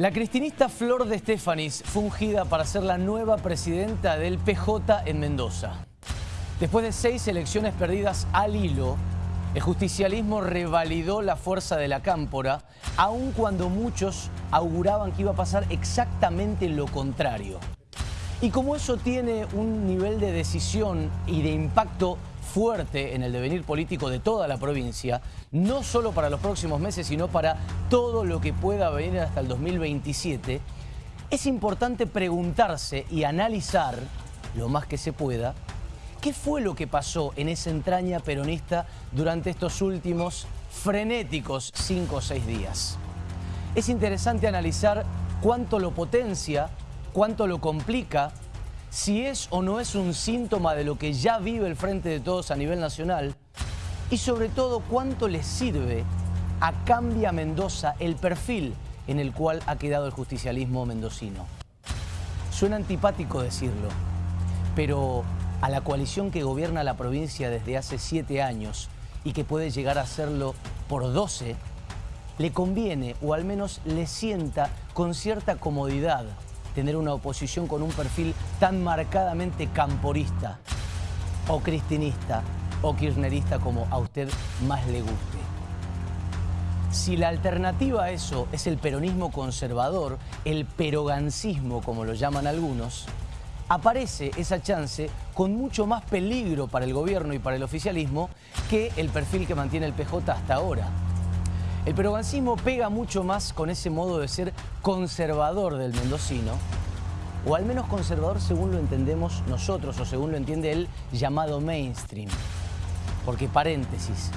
La cristinista Flor de Estefanis fue ungida para ser la nueva presidenta del PJ en Mendoza. Después de seis elecciones perdidas al hilo, el justicialismo revalidó la fuerza de la cámpora, aun cuando muchos auguraban que iba a pasar exactamente lo contrario. Y como eso tiene un nivel de decisión y de impacto fuerte en el devenir político de toda la provincia, no solo para los próximos meses, sino para todo lo que pueda venir hasta el 2027, es importante preguntarse y analizar, lo más que se pueda, qué fue lo que pasó en esa entraña peronista durante estos últimos frenéticos cinco o seis días. Es interesante analizar cuánto lo potencia, cuánto lo complica, si es o no es un síntoma de lo que ya vive el Frente de Todos a nivel nacional y sobre todo cuánto le sirve a Cambia Mendoza el perfil en el cual ha quedado el justicialismo mendocino. Suena antipático decirlo, pero a la coalición que gobierna la provincia desde hace siete años y que puede llegar a serlo por doce, le conviene o al menos le sienta con cierta comodidad tener una oposición con un perfil tan marcadamente camporista o cristinista o kirchnerista como a usted más le guste. Si la alternativa a eso es el peronismo conservador, el perogancismo como lo llaman algunos, aparece esa chance con mucho más peligro para el gobierno y para el oficialismo que el perfil que mantiene el PJ hasta ahora. El perogancismo pega mucho más con ese modo de ser conservador del mendocino, o al menos conservador según lo entendemos nosotros, o según lo entiende el llamado mainstream. Porque, paréntesis,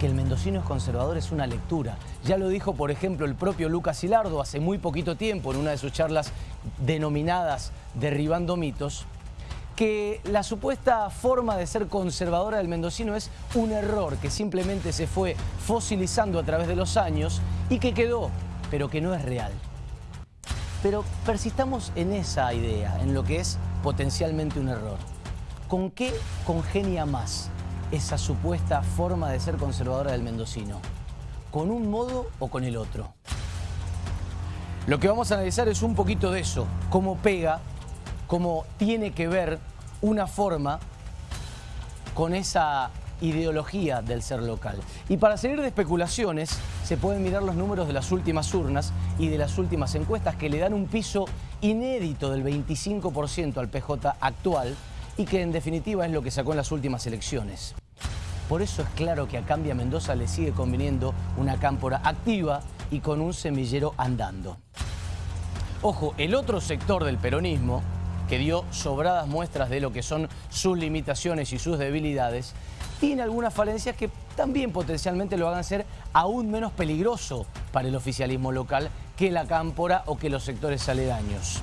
que el mendocino es conservador es una lectura. Ya lo dijo, por ejemplo, el propio Lucas Hilardo hace muy poquito tiempo en una de sus charlas denominadas Derribando mitos, que la supuesta forma de ser conservadora del mendocino es un error que simplemente se fue fosilizando a través de los años y que quedó, pero que no es real. Pero persistamos en esa idea, en lo que es potencialmente un error. ¿Con qué congenia más esa supuesta forma de ser conservadora del mendocino? ¿Con un modo o con el otro? Lo que vamos a analizar es un poquito de eso, cómo pega cómo tiene que ver una forma con esa ideología del ser local. Y para seguir de especulaciones, se pueden mirar los números de las últimas urnas y de las últimas encuestas que le dan un piso inédito del 25% al PJ actual y que en definitiva es lo que sacó en las últimas elecciones. Por eso es claro que a Cambia Mendoza le sigue conviniendo una cámpora activa y con un semillero andando. Ojo, el otro sector del peronismo, que dio sobradas muestras de lo que son sus limitaciones y sus debilidades, tiene algunas falencias que también potencialmente lo hagan ser aún menos peligroso para el oficialismo local que la cámpora o que los sectores aledaños.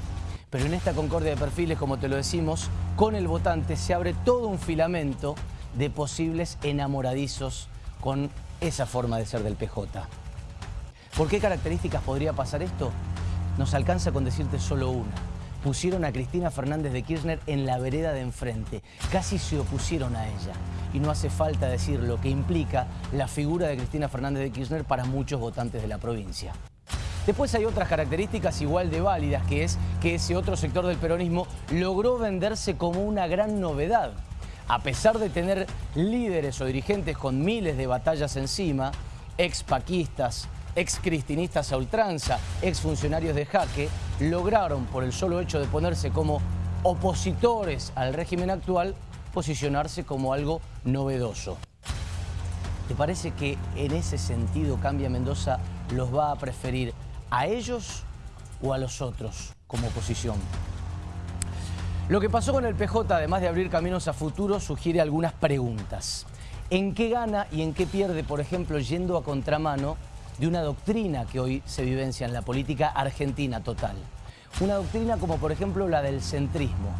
Pero en esta concordia de perfiles, como te lo decimos, con el votante se abre todo un filamento de posibles enamoradizos con esa forma de ser del PJ. ¿Por qué características podría pasar esto? Nos alcanza con decirte solo una pusieron a Cristina Fernández de Kirchner en la vereda de enfrente. Casi se opusieron a ella. Y no hace falta decir lo que implica la figura de Cristina Fernández de Kirchner para muchos votantes de la provincia. Después hay otras características igual de válidas, que es que ese otro sector del peronismo logró venderse como una gran novedad. A pesar de tener líderes o dirigentes con miles de batallas encima, expaquistas, ex-cristinistas a ultranza, ex-funcionarios de jaque, lograron, por el solo hecho de ponerse como opositores al régimen actual, posicionarse como algo novedoso. ¿Te parece que en ese sentido Cambia Mendoza los va a preferir a ellos o a los otros como oposición? Lo que pasó con el PJ, además de abrir caminos a futuro, sugiere algunas preguntas. ¿En qué gana y en qué pierde, por ejemplo, yendo a contramano de una doctrina que hoy se vivencia en la política argentina total. Una doctrina como por ejemplo la del centrismo.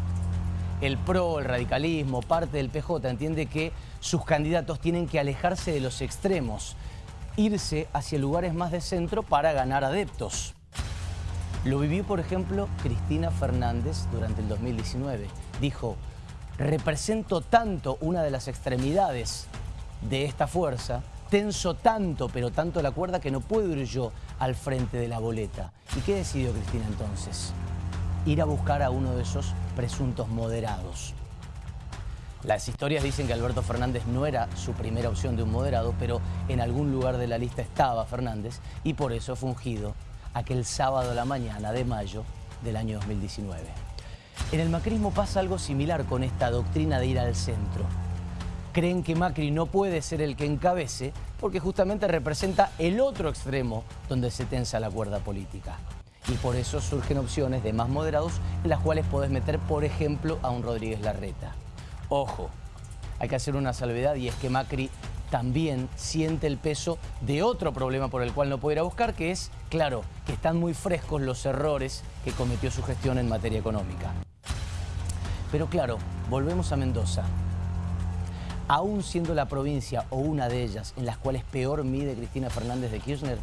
El PRO, el radicalismo, parte del PJ entiende que sus candidatos tienen que alejarse de los extremos, irse hacia lugares más de centro para ganar adeptos. Lo vivió, por ejemplo, Cristina Fernández durante el 2019. Dijo, represento tanto una de las extremidades de esta fuerza tenso tanto, pero tanto la cuerda que no puedo ir yo al frente de la boleta. ¿Y qué decidió Cristina entonces? Ir a buscar a uno de esos presuntos moderados. Las historias dicen que Alberto Fernández no era su primera opción de un moderado, pero en algún lugar de la lista estaba Fernández y por eso fue ungido aquel sábado a la mañana de mayo del año 2019. En el macrismo pasa algo similar con esta doctrina de ir al centro. Creen que Macri no puede ser el que encabece porque justamente representa el otro extremo donde se tensa la cuerda política. Y por eso surgen opciones de más moderados en las cuales podés meter, por ejemplo, a un Rodríguez Larreta. Ojo, hay que hacer una salvedad y es que Macri también siente el peso de otro problema por el cual no puede ir a buscar, que es, claro, que están muy frescos los errores que cometió su gestión en materia económica. Pero claro, volvemos a Mendoza. Aún siendo la provincia o una de ellas en las cuales peor mide Cristina Fernández de Kirchner,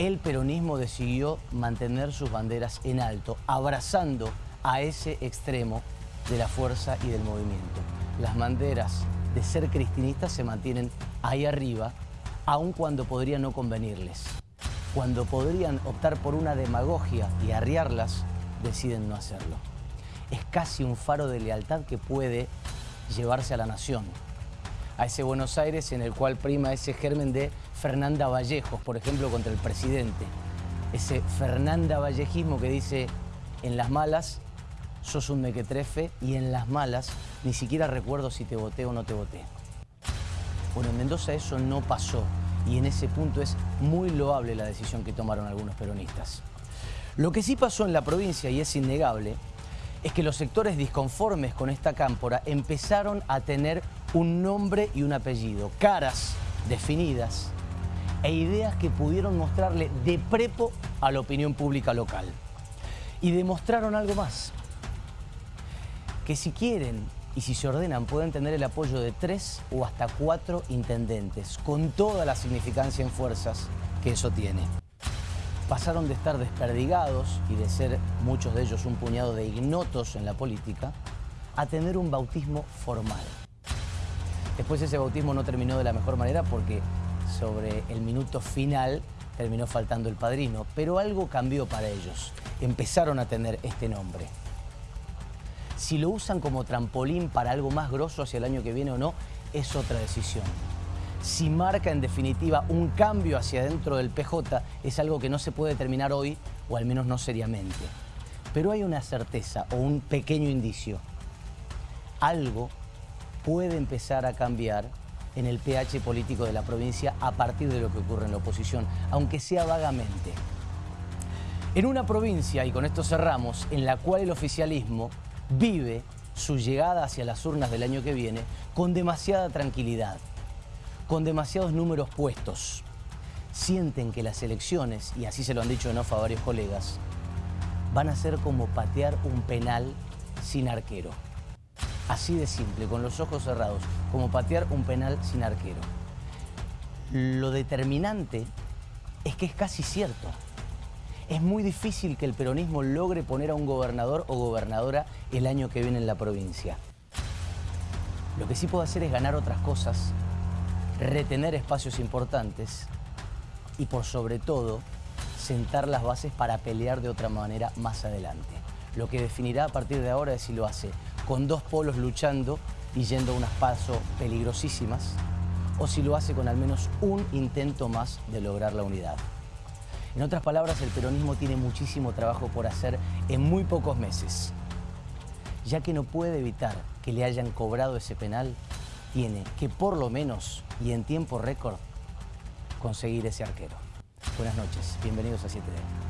el peronismo decidió mantener sus banderas en alto, abrazando a ese extremo de la fuerza y del movimiento. Las banderas de ser cristinistas se mantienen ahí arriba, aun cuando podría no convenirles. Cuando podrían optar por una demagogia y arriarlas, deciden no hacerlo. Es casi un faro de lealtad que puede llevarse a la nación. A ese Buenos Aires en el cual prima ese germen de Fernanda Vallejos, por ejemplo, contra el presidente. Ese Fernanda Vallejismo que dice, en las malas sos un mequetrefe y en las malas ni siquiera recuerdo si te voté o no te voté. Bueno, en Mendoza eso no pasó y en ese punto es muy loable la decisión que tomaron algunos peronistas. Lo que sí pasó en la provincia, y es innegable, es que los sectores disconformes con esta cámpora empezaron a tener un nombre y un apellido, caras definidas e ideas que pudieron mostrarle de prepo a la opinión pública local. Y demostraron algo más, que si quieren y si se ordenan pueden tener el apoyo de tres o hasta cuatro intendentes, con toda la significancia en fuerzas que eso tiene. Pasaron de estar desperdigados y de ser muchos de ellos un puñado de ignotos en la política, a tener un bautismo formal. Después ese bautismo no terminó de la mejor manera porque sobre el minuto final terminó faltando el padrino, pero algo cambió para ellos. Empezaron a tener este nombre. Si lo usan como trampolín para algo más grosso hacia el año que viene o no, es otra decisión. Si marca en definitiva un cambio hacia dentro del PJ, es algo que no se puede terminar hoy, o al menos no seriamente. Pero hay una certeza o un pequeño indicio. Algo puede empezar a cambiar en el pH político de la provincia a partir de lo que ocurre en la oposición, aunque sea vagamente. En una provincia, y con esto cerramos, en la cual el oficialismo vive su llegada hacia las urnas del año que viene con demasiada tranquilidad, con demasiados números puestos. Sienten que las elecciones, y así se lo han dicho en off a varios colegas, van a ser como patear un penal sin arquero. Así de simple, con los ojos cerrados, como patear un penal sin arquero. Lo determinante es que es casi cierto es muy difícil que el peronismo logre poner a un gobernador o gobernadora el año que viene en la provincia. Lo que sí puede hacer es ganar otras cosas, retener espacios importantes y por sobre todo sentar las bases para pelear de otra manera más adelante. Lo que definirá a partir de ahora es si lo hace con dos polos luchando y yendo a unas pasos peligrosísimas o si lo hace con al menos un intento más de lograr la unidad. En otras palabras, el peronismo tiene muchísimo trabajo por hacer en muy pocos meses. Ya que no puede evitar que le hayan cobrado ese penal, tiene que por lo menos, y en tiempo récord, conseguir ese arquero. Buenas noches, bienvenidos a 7D.